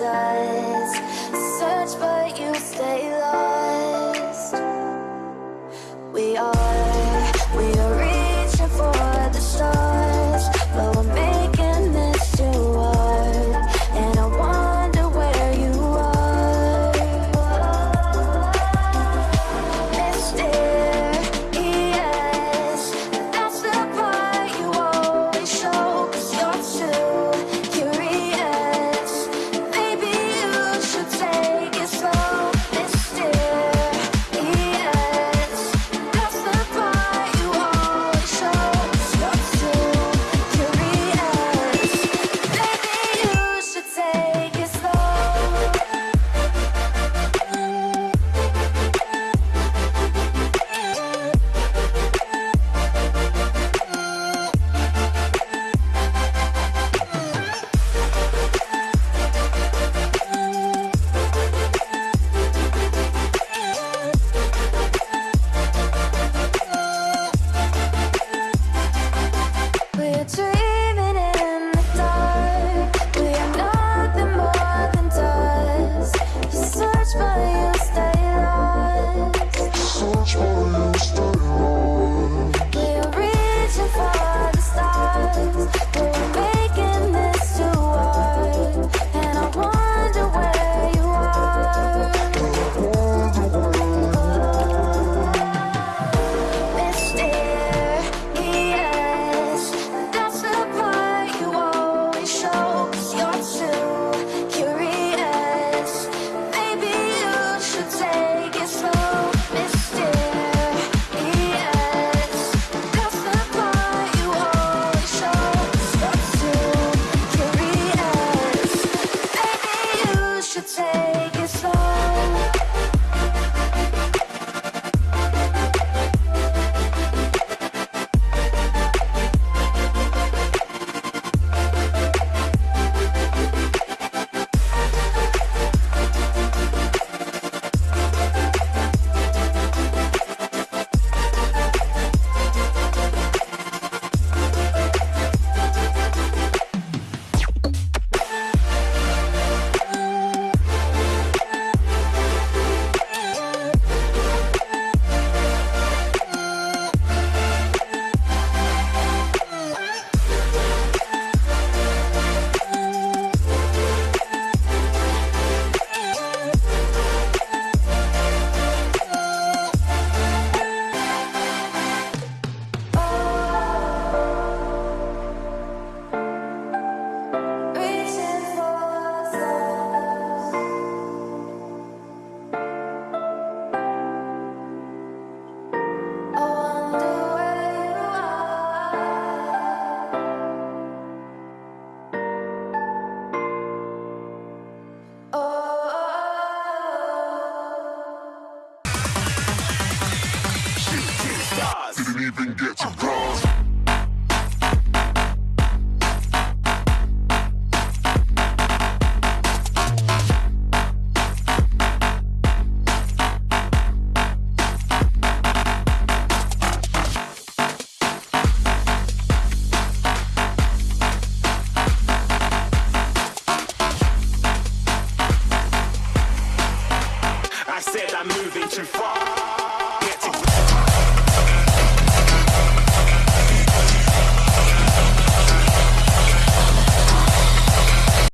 die. even get to cross. I said I'm moving too far